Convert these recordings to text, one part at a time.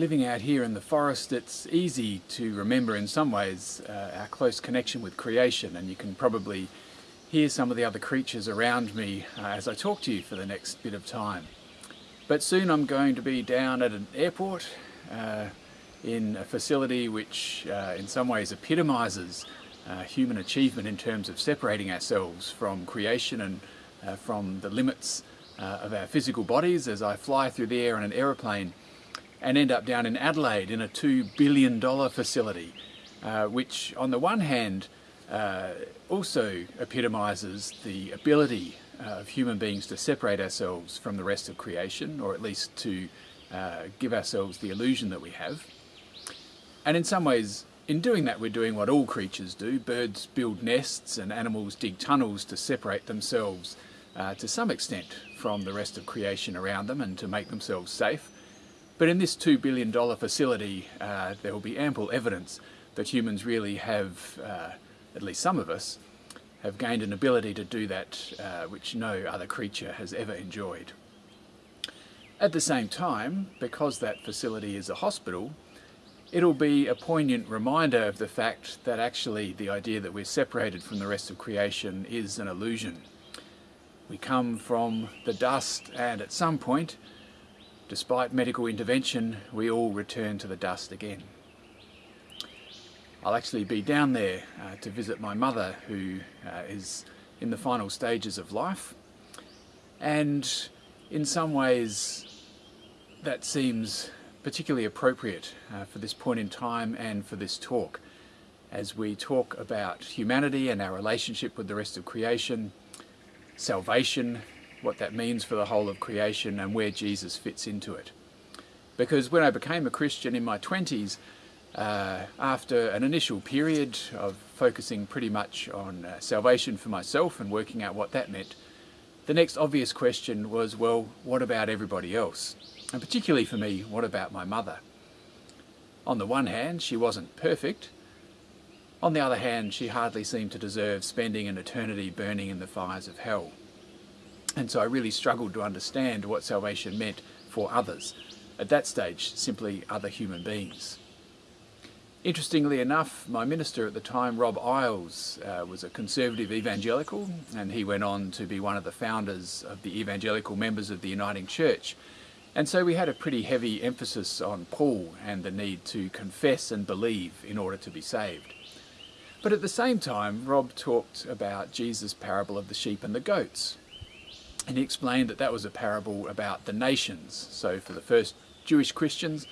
living out here in the forest, it's easy to remember in some ways uh, our close connection with creation, and you can probably hear some of the other creatures around me uh, as I talk to you for the next bit of time. But soon I'm going to be down at an airport uh, in a facility which uh, in some ways epitomises uh, human achievement in terms of separating ourselves from creation and uh, from the limits of our physical bodies as I fly through the air in an aeroplane and end up down in Adelaide in a $2 billion facility, uh, which on the one hand uh, also epitomises the ability uh, of human beings to separate ourselves from the rest of creation, or at least to uh, give ourselves the illusion that we have. And in some ways, in doing that, we're doing what all creatures do. Birds build nests and animals dig tunnels to separate themselves uh, to some extent from the rest of creation around them and to make themselves safe. But in this $2 billion facility, uh, there will be ample evidence that humans really have, uh, at least some of us, have gained an ability to do that uh, which no other creature has ever enjoyed. At the same time, because that facility is a hospital, it'll be a poignant reminder of the fact that actually the idea that we're separated from the rest of creation is an illusion. We come from the dust and at some point Despite medical intervention, we all return to the dust again. I'll actually be down there uh, to visit my mother who uh, is in the final stages of life and in some ways that seems particularly appropriate uh, for this point in time and for this talk as we talk about humanity and our relationship with the rest of creation, salvation what that means for the whole of creation and where Jesus fits into it. Because when I became a Christian in my 20s, uh, after an initial period of focusing pretty much on uh, salvation for myself and working out what that meant, the next obvious question was, well, what about everybody else? And particularly for me, what about my mother? On the one hand, she wasn't perfect. On the other hand, she hardly seemed to deserve spending an eternity burning in the fires of hell. And so I really struggled to understand what salvation meant for others. At that stage, simply other human beings. Interestingly enough, my minister at the time, Rob Iles, uh, was a conservative evangelical, and he went on to be one of the founders of the evangelical members of the Uniting Church. And so we had a pretty heavy emphasis on Paul and the need to confess and believe in order to be saved. But at the same time, Rob talked about Jesus' parable of the sheep and the goats, and he explained that that was a parable about the nations. So for the first Jewish Christians,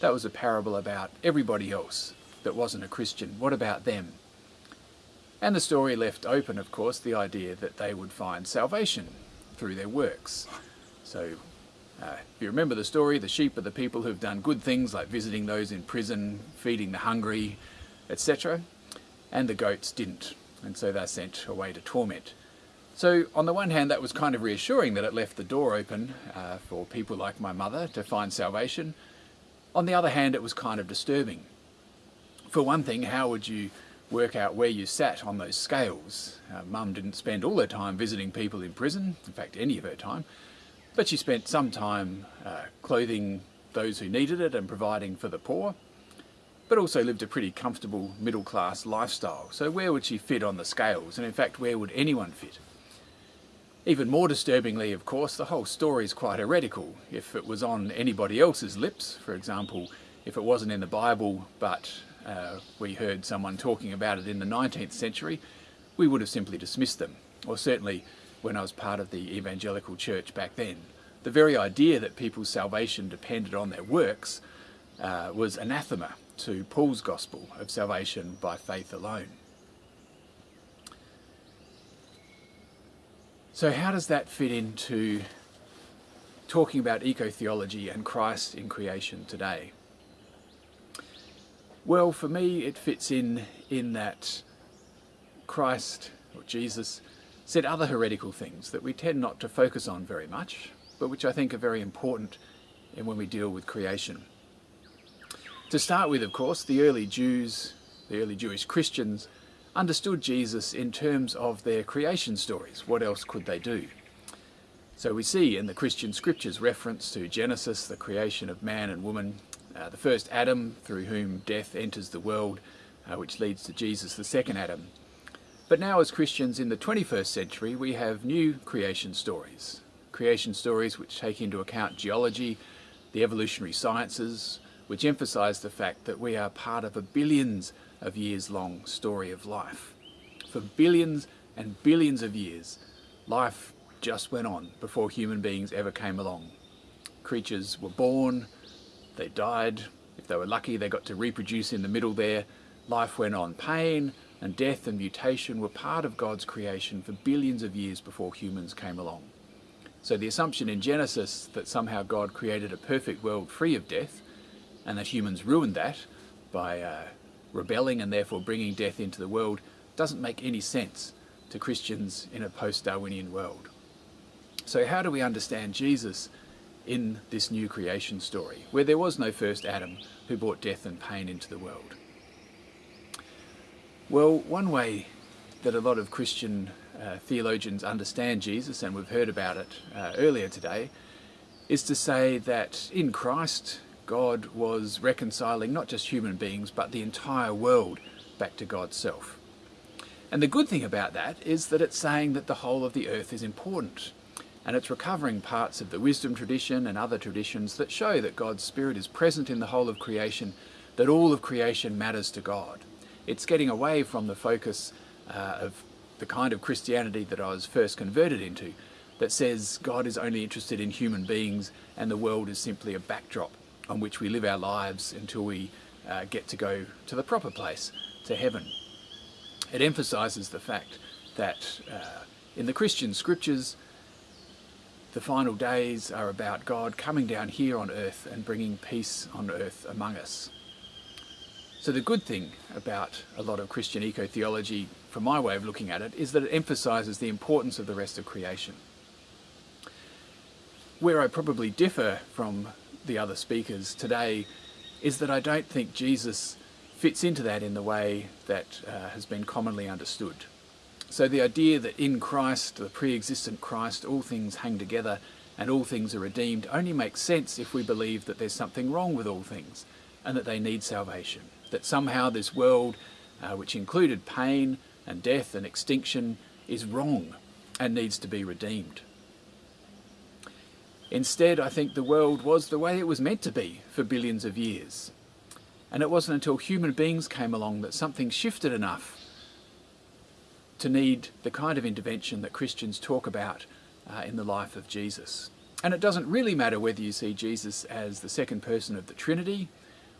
that was a parable about everybody else that wasn't a Christian. What about them? And the story left open, of course, the idea that they would find salvation through their works. So uh, if you remember the story, the sheep are the people who've done good things like visiting those in prison, feeding the hungry, etc. And the goats didn't, and so they're sent away to torment. So on the one hand that was kind of reassuring that it left the door open uh, for people like my mother to find salvation. On the other hand it was kind of disturbing. For one thing, how would you work out where you sat on those scales? Uh, Mum didn't spend all her time visiting people in prison, in fact any of her time, but she spent some time uh, clothing those who needed it and providing for the poor, but also lived a pretty comfortable middle class lifestyle. So where would she fit on the scales? And in fact, where would anyone fit? Even more disturbingly, of course, the whole story is quite heretical. If it was on anybody else's lips, for example, if it wasn't in the Bible, but uh, we heard someone talking about it in the 19th century, we would have simply dismissed them. Or certainly when I was part of the evangelical church back then. The very idea that people's salvation depended on their works uh, was anathema to Paul's gospel of salvation by faith alone. So how does that fit into talking about eco-theology and Christ in creation today? Well, for me, it fits in in that Christ, or Jesus, said other heretical things that we tend not to focus on very much, but which I think are very important in when we deal with creation. To start with, of course, the early Jews, the early Jewish Christians, understood Jesus in terms of their creation stories. What else could they do? So we see in the Christian scriptures reference to Genesis, the creation of man and woman, uh, the first Adam through whom death enters the world, uh, which leads to Jesus, the second Adam. But now as Christians in the 21st century, we have new creation stories. Creation stories which take into account geology, the evolutionary sciences, which emphasise the fact that we are part of a billions of years long story of life. For billions and billions of years, life just went on before human beings ever came along. Creatures were born, they died, if they were lucky they got to reproduce in the middle there, life went on. Pain and death and mutation were part of God's creation for billions of years before humans came along. So the assumption in Genesis that somehow God created a perfect world free of death and that humans ruined that by uh, rebelling and therefore bringing death into the world doesn't make any sense to Christians in a post-Darwinian world. So how do we understand Jesus in this new creation story, where there was no first Adam who brought death and pain into the world? Well, one way that a lot of Christian uh, theologians understand Jesus, and we've heard about it uh, earlier today, is to say that in Christ, God was reconciling not just human beings, but the entire world back to God's self. And the good thing about that is that it's saying that the whole of the earth is important. And it's recovering parts of the wisdom tradition and other traditions that show that God's Spirit is present in the whole of creation, that all of creation matters to God. It's getting away from the focus uh, of the kind of Christianity that I was first converted into, that says God is only interested in human beings and the world is simply a backdrop on which we live our lives until we uh, get to go to the proper place, to heaven. It emphasises the fact that uh, in the Christian scriptures, the final days are about God coming down here on earth and bringing peace on earth among us. So the good thing about a lot of Christian eco-theology, from my way of looking at it, is that it emphasises the importance of the rest of creation. Where I probably differ from the other speakers today is that I don't think Jesus fits into that in the way that uh, has been commonly understood. So the idea that in Christ, the pre-existent Christ, all things hang together and all things are redeemed only makes sense if we believe that there's something wrong with all things and that they need salvation that somehow this world, uh, which included pain and death and extinction, is wrong and needs to be redeemed. Instead, I think the world was the way it was meant to be for billions of years. And it wasn't until human beings came along that something shifted enough to need the kind of intervention that Christians talk about uh, in the life of Jesus. And it doesn't really matter whether you see Jesus as the second person of the Trinity,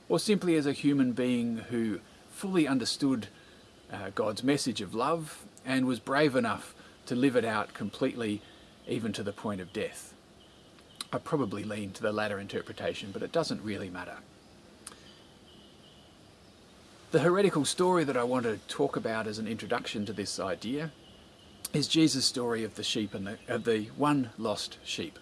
or simply as a human being who fully understood uh, God's message of love and was brave enough to live it out completely, even to the point of death. I probably lean to the latter interpretation, but it doesn't really matter. The heretical story that I want to talk about as an introduction to this idea is Jesus' story of the sheep and the, of the one lost sheep.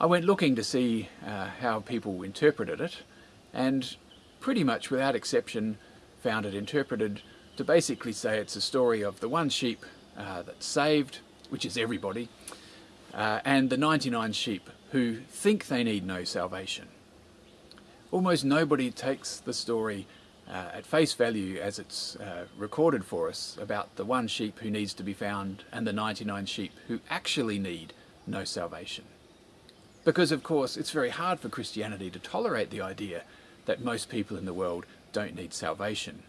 I went looking to see uh, how people interpreted it, and pretty much without exception found it interpreted to basically say it's a story of the one sheep uh, that's saved, which is everybody, uh, and the 99 sheep who think they need no salvation. Almost nobody takes the story uh, at face value as it's uh, recorded for us about the one sheep who needs to be found and the 99 sheep who actually need no salvation. Because of course it's very hard for Christianity to tolerate the idea that most people in the world don't need salvation.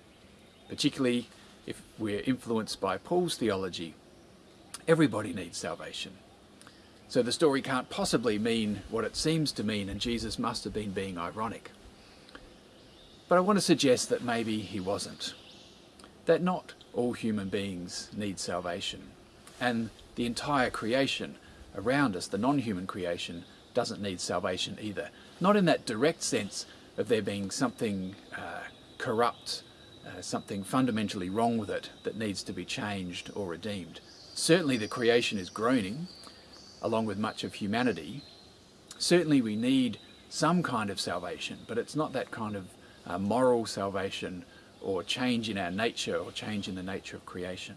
Particularly if we're influenced by Paul's theology, everybody needs salvation. So the story can't possibly mean what it seems to mean and Jesus must have been being ironic. But I want to suggest that maybe he wasn't. That not all human beings need salvation. And the entire creation around us, the non-human creation, doesn't need salvation either. Not in that direct sense of there being something uh, corrupt, uh, something fundamentally wrong with it that needs to be changed or redeemed. Certainly the creation is groaning, along with much of humanity. Certainly we need some kind of salvation, but it's not that kind of uh, moral salvation or change in our nature or change in the nature of creation.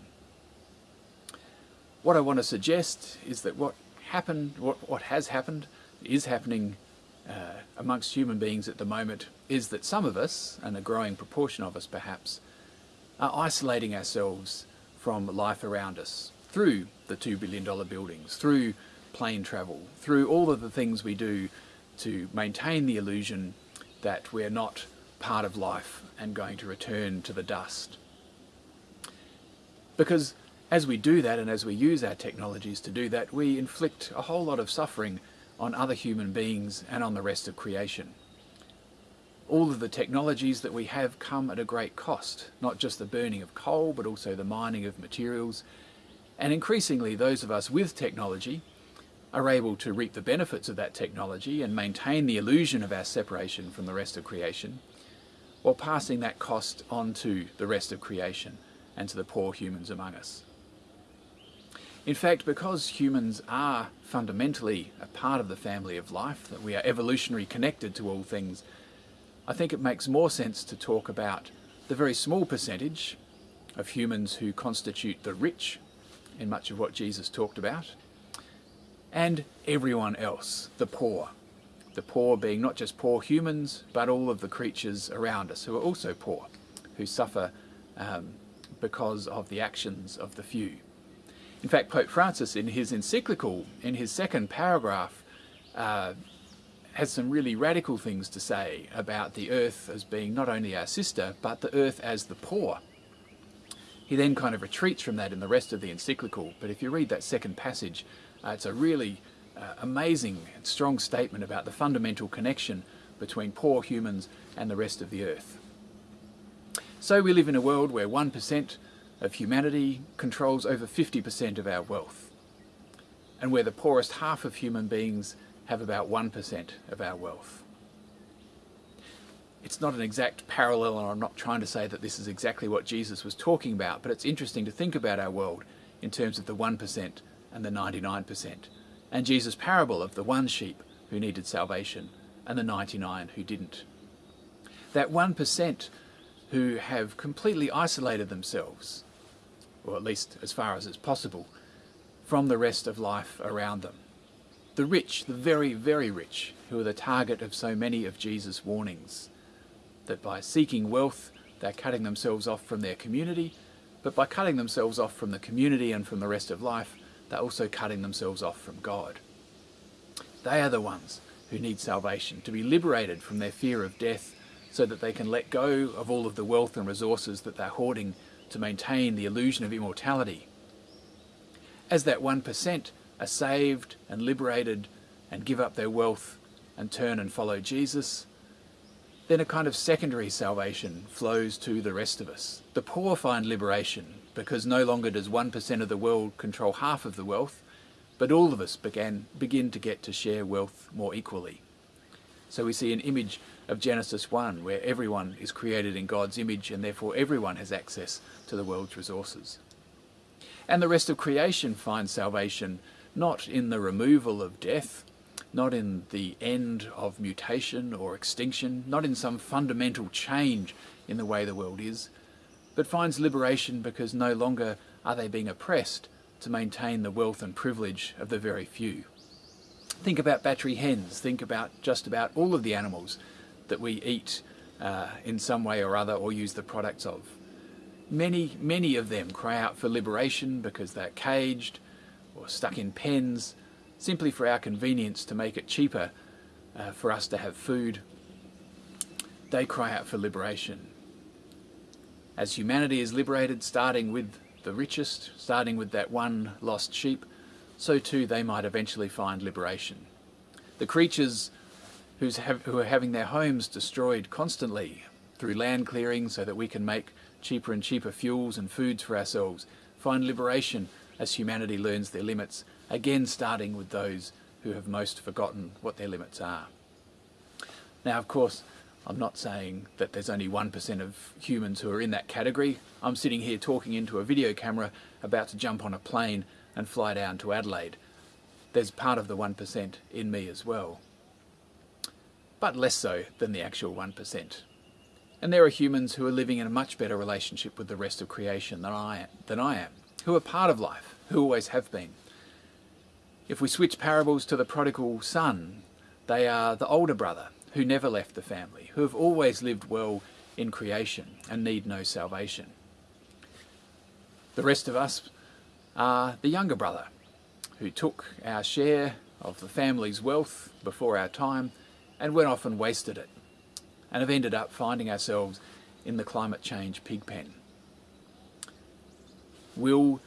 What I want to suggest is that what happened, what, what has happened, is happening uh, amongst human beings at the moment is that some of us, and a growing proportion of us perhaps, are isolating ourselves from life around us through the $2 billion buildings, through plane travel, through all of the things we do to maintain the illusion that we're not part of life and going to return to the dust. Because as we do that and as we use our technologies to do that, we inflict a whole lot of suffering on other human beings and on the rest of creation. All of the technologies that we have come at a great cost, not just the burning of coal, but also the mining of materials. And increasingly, those of us with technology are able to reap the benefits of that technology and maintain the illusion of our separation from the rest of creation, while passing that cost on to the rest of creation and to the poor humans among us. In fact, because humans are fundamentally a part of the family of life, that we are evolutionary connected to all things, I think it makes more sense to talk about the very small percentage of humans who constitute the rich in much of what Jesus talked about, and everyone else, the poor. The poor being not just poor humans, but all of the creatures around us who are also poor, who suffer um, because of the actions of the few. In fact, Pope Francis, in his encyclical, in his second paragraph, uh, has some really radical things to say about the earth as being not only our sister, but the earth as the poor. He then kind of retreats from that in the rest of the encyclical, but if you read that second passage, uh, it's a really uh, amazing and strong statement about the fundamental connection between poor humans and the rest of the earth. So we live in a world where 1% of humanity controls over 50% of our wealth, and where the poorest half of human beings have about 1% of our wealth. It's not an exact parallel, and I'm not trying to say that this is exactly what Jesus was talking about, but it's interesting to think about our world in terms of the 1% and the 99%, and Jesus' parable of the one sheep who needed salvation and the 99 who didn't. That 1% who have completely isolated themselves or at least as far as it's possible, from the rest of life around them. The rich, the very, very rich, who are the target of so many of Jesus' warnings, that by seeking wealth, they're cutting themselves off from their community, but by cutting themselves off from the community and from the rest of life, they're also cutting themselves off from God. They are the ones who need salvation, to be liberated from their fear of death so that they can let go of all of the wealth and resources that they're hoarding to maintain the illusion of immortality. As that 1% are saved and liberated and give up their wealth and turn and follow Jesus, then a kind of secondary salvation flows to the rest of us. The poor find liberation because no longer does 1% of the world control half of the wealth, but all of us began, begin to get to share wealth more equally. So we see an image of Genesis 1 where everyone is created in God's image and therefore everyone has access to the world's resources. And the rest of creation finds salvation not in the removal of death, not in the end of mutation or extinction, not in some fundamental change in the way the world is, but finds liberation because no longer are they being oppressed to maintain the wealth and privilege of the very few. Think about battery hens, think about just about all of the animals that we eat uh, in some way or other or use the products of. Many, many of them cry out for liberation because they're caged or stuck in pens simply for our convenience to make it cheaper uh, for us to have food. They cry out for liberation. As humanity is liberated, starting with the richest, starting with that one lost sheep, so too they might eventually find liberation. The creatures have, who are having their homes destroyed constantly through land clearing so that we can make cheaper and cheaper fuels and foods for ourselves find liberation as humanity learns their limits, again starting with those who have most forgotten what their limits are. Now, of course, I'm not saying that there's only 1% of humans who are in that category. I'm sitting here talking into a video camera about to jump on a plane and fly down to Adelaide. There's part of the 1% in me as well. But less so than the actual 1%. And there are humans who are living in a much better relationship with the rest of creation than I, than I am, who are part of life, who always have been. If we switch parables to the prodigal son, They are the older brother who never left the family, who have always lived well in creation and need no salvation. The rest of us are the younger brother who took our share of the family's wealth before our time and went off and wasted it and have ended up finding ourselves in the climate change pig pen. Will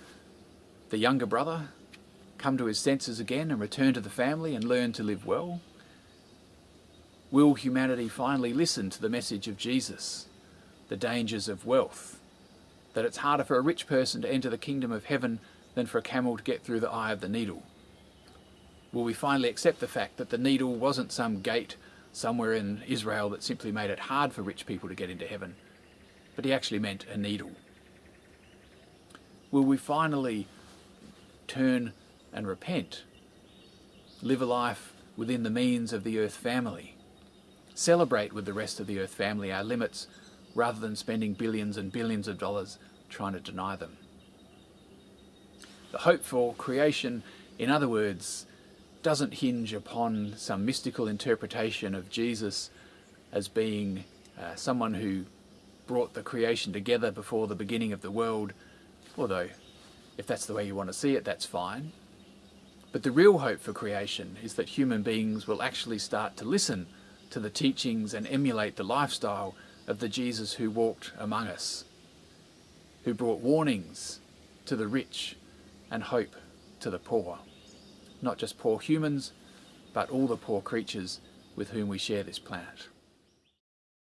the younger brother come to his senses again and return to the family and learn to live well? Will humanity finally listen to the message of Jesus, the dangers of wealth, that it's harder for a rich person to enter the kingdom of heaven than for a camel to get through the eye of the needle? Will we finally accept the fact that the needle wasn't some gate somewhere in Israel that simply made it hard for rich people to get into heaven, but he actually meant a needle? Will we finally turn and repent, live a life within the means of the earth family, celebrate with the rest of the earth family our limits rather than spending billions and billions of dollars trying to deny them? The hope for creation, in other words, doesn't hinge upon some mystical interpretation of Jesus as being uh, someone who brought the creation together before the beginning of the world, although if that's the way you want to see it, that's fine. But the real hope for creation is that human beings will actually start to listen to the teachings and emulate the lifestyle of the Jesus who walked among us, who brought warnings to the rich and hope to the poor not just poor humans, but all the poor creatures with whom we share this planet.